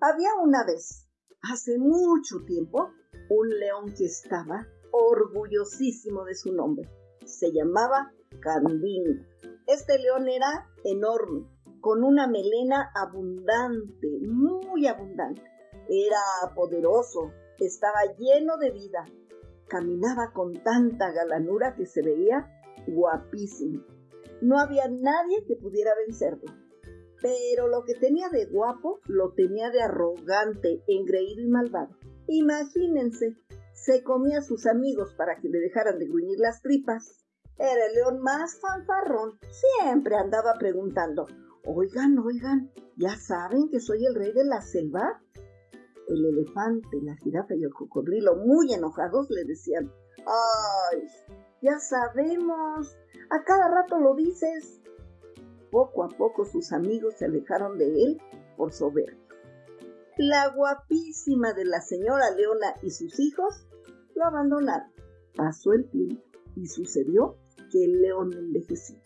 Había una vez, hace mucho tiempo, un león que estaba orgullosísimo de su nombre. Se llamaba Candín. Este león era enorme, con una melena abundante, muy abundante. Era poderoso, estaba lleno de vida. Caminaba con tanta galanura que se veía guapísimo. No había nadie que pudiera vencerlo. Pero lo que tenía de guapo lo tenía de arrogante, engreído y malvado. Imagínense, se comía a sus amigos para que le dejaran de gruñir las tripas. Era el león más fanfarrón. Siempre andaba preguntando, oigan, oigan, ¿ya saben que soy el rey de la selva? El elefante, la jirafa y el cocodrilo, muy enojados, le decían, ¡ay! Ya sabemos, a cada rato lo dices. Poco a poco sus amigos se alejaron de él por soberbio. La guapísima de la señora Leona y sus hijos lo abandonaron. Pasó el tiempo y sucedió que el león envejeció.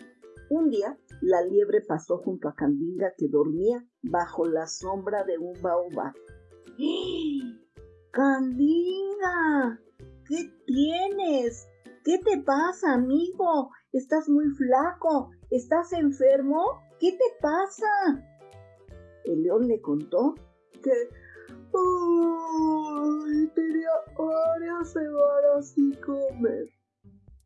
Un día, la liebre pasó junto a Candinga que dormía bajo la sombra de un baobab. ¡Candinga! ¿Qué tienes? ¿Qué te pasa, amigo? Estás muy flaco. ¿Estás enfermo? ¿Qué te pasa? El león le contó que ¡Ay! tenía varias semanas sin comer.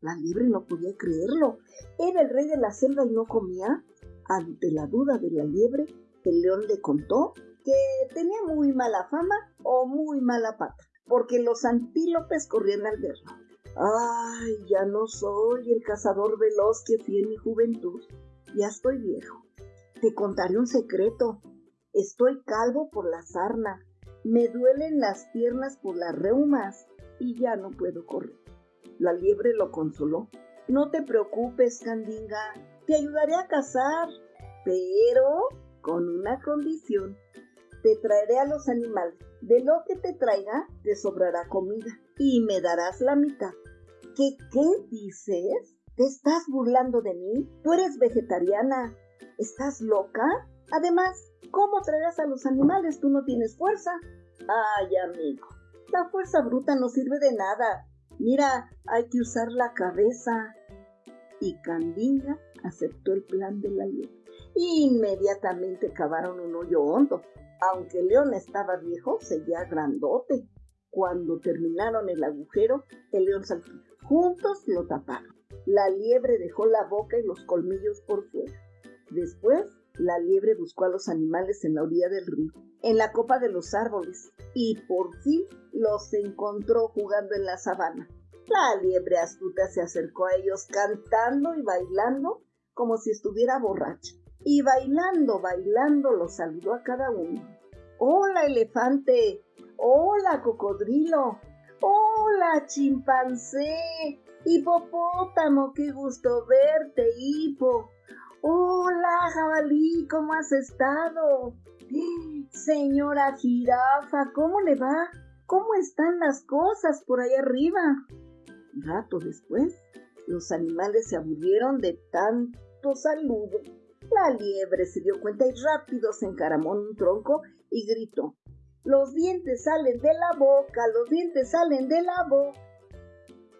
La liebre no podía creerlo. ¿Era el rey de la selva y no comía? Ante la duda de la liebre, el león le contó que tenía muy mala fama o muy mala pata, porque los antílopes corrían al verlo. Ay, ya no soy el cazador veloz que fui en mi juventud. Ya estoy viejo. Te contaré un secreto. Estoy calvo por la sarna. Me duelen las piernas por las reumas y ya no puedo correr. La liebre lo consoló. No te preocupes, Candinga. Te ayudaré a cazar, pero con una condición. Te traeré a los animales. De lo que te traiga, te sobrará comida y me darás la mitad. ¿Qué, qué dices? ¿Te estás burlando de mí? ¿Tú eres vegetariana? ¿Estás loca? Además, ¿cómo traerás a los animales? Tú no tienes fuerza. Ay, amigo, la fuerza bruta no sirve de nada. Mira, hay que usar la cabeza. Y Candinga aceptó el plan de la liebre. Inmediatamente cavaron un hoyo hondo. Aunque león estaba viejo, seguía grandote. Cuando terminaron el agujero, el león saltó. Juntos lo taparon. La liebre dejó la boca y los colmillos por fuera. Después la liebre buscó a los animales en la orilla del río, en la copa de los árboles, y por fin los encontró jugando en la sabana. La liebre astuta se acercó a ellos cantando y bailando como si estuviera borracha. Y bailando, bailando, los saludó a cada uno. Hola, elefante. Hola, cocodrilo. Hola, chimpancé. Hipopótamo, qué gusto verte, hipo. Hola, jabalí, ¿cómo has estado? Señora jirafa, ¿cómo le va? ¿Cómo están las cosas por ahí arriba? Rato después, los animales se aburrieron de tanto saludo. La liebre se dio cuenta y rápido se encaramó en un tronco y gritó. Los dientes salen de la boca, los dientes salen de la boca.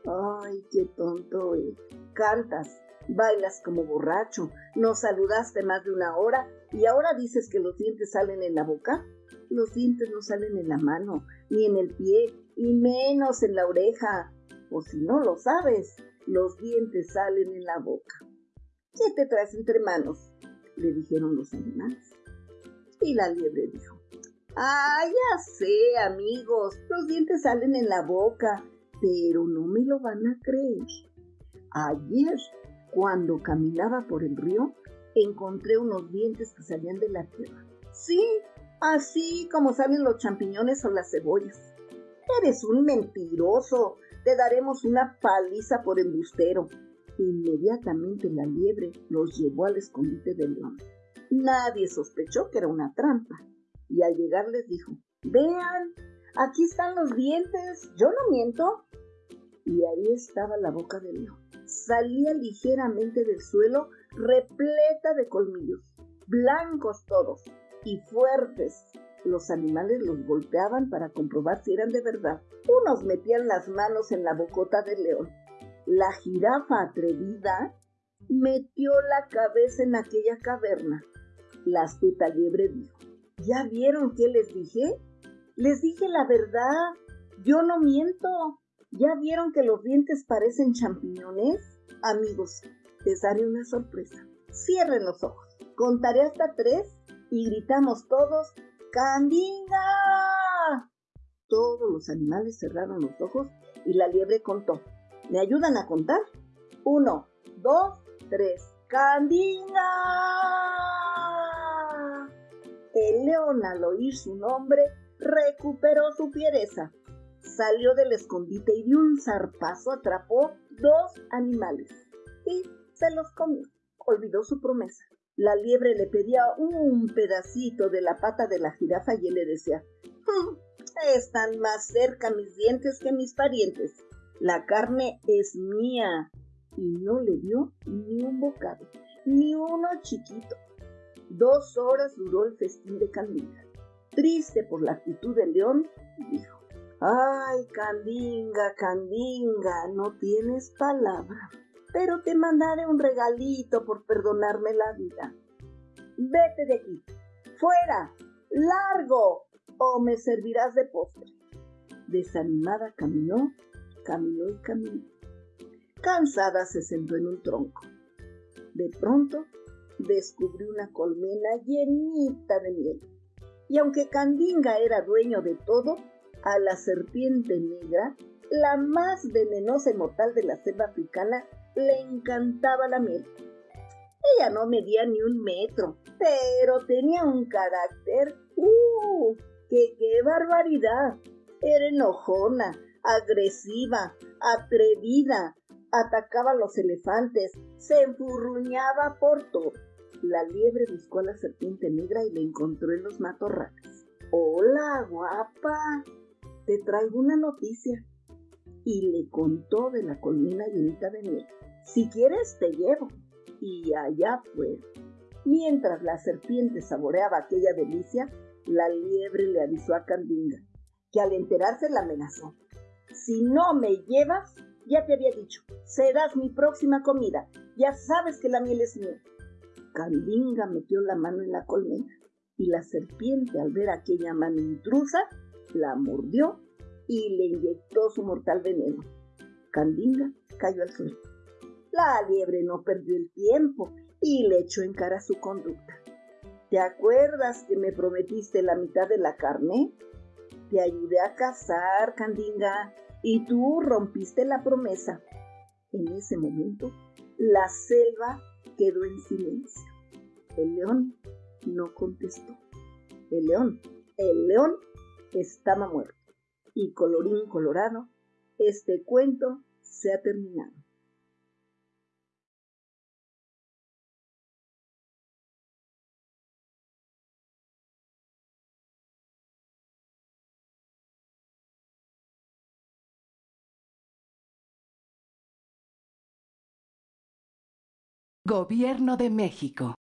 Ay, qué tonto es. Cantas, bailas como borracho, nos saludaste más de una hora y ahora dices que los dientes salen en la boca. Los dientes no salen en la mano, ni en el pie, y menos en la oreja. O si no lo sabes, los dientes salen en la boca. ¿Qué te traes entre manos? le dijeron los animales. Y la liebre dijo, Ah, ya sé, amigos, los dientes salen en la boca, pero no me lo van a creer. Ayer cuando caminaba por el río, encontré unos dientes que salían de la tierra. Sí, así como salen los champiñones o las cebollas. Eres un mentiroso. Te daremos una paliza por embustero. Inmediatamente la liebre los llevó al escondite del león. Nadie sospechó que era una trampa. Y al llegar les dijo, vean, aquí están los dientes, yo no miento. Y ahí estaba la boca del león salía ligeramente del suelo repleta de colmillos, blancos todos y fuertes, Los animales los golpeaban para comprobar si eran de verdad. Unos metían las manos en la bocota del león. La jirafa atrevida metió la cabeza en aquella caverna. La astuta liebre dijo, ¿ya vieron qué les dije? Les dije la verdad. Yo no miento. ¿Ya vieron que los dientes parecen champiñones? Amigos, les daré una sorpresa. Cierren los ojos. Contaré hasta tres y gritamos todos, ¡Candinga! Todos los animales cerraron los ojos y la liebre contó. ¿Me ayudan a contar? Uno, dos, tres. ¡Candinga! León al oír su nombre recuperó su fiereza salió del escondite y de un zarpazo atrapó dos animales y se los comió. Olvidó su promesa. La liebre le pedía un pedacito de la pata de la jirafa y él le decía, hmm, están más cerca mis dientes que mis parientes. La carne es mía. Y no le dio ni un bocado, ni uno chiquito. Dos horas duró el festín de Candida. Triste por la actitud del león, dijo, Ay, Candinga, Candinga, no tienes palabra, pero te mandaré un regalito por perdonarme la vida. Vete de aquí, fuera, largo, o me servirás de postre. Desanimada caminó, caminó y caminó. Cansada se sentó en un tronco. De pronto descubrió una colmena llenita de miel. Y aunque Candinga era dueño de todo, a la serpiente negra, la más venenosa y mortal de la selva africana, le encantaba la miel. Ella no medía ni un metro, pero tenía un carácter, ¡uh! ¡Que qué barbaridad! Era enojona, agresiva, atrevida, atacaba a los elefantes, se enfurruñaba por todo. La liebre buscó a la serpiente negra y la encontró en los matorrales. Hola, guapa, te traigo una noticia. Y le contó de la colmena llenita de miel. Si quieres, te llevo. Y allá fue. Mientras la serpiente saboreaba aquella delicia, la liebre le avisó a Candinga, que al enterarse la amenazó. Si no me llevas, ya te había dicho, serás mi próxima comida. Ya sabes que la miel es mía. Candinga metió la mano en la colmena y la serpiente al ver aquella mano intrusa la mordió y le inyectó su mortal veneno. Candinga cayó al suelo. La liebre no perdió el tiempo y le echó en cara su conducta. ¿Te acuerdas que me prometiste la mitad de la carne? Te ayudé a cazar, Candinga, y tú rompiste la promesa. En ese momento, la selva quedó en silencio. El león no contestó. El león, el león estaba muerto. Y colorín colorado, este cuento se ha terminado. Gobierno de México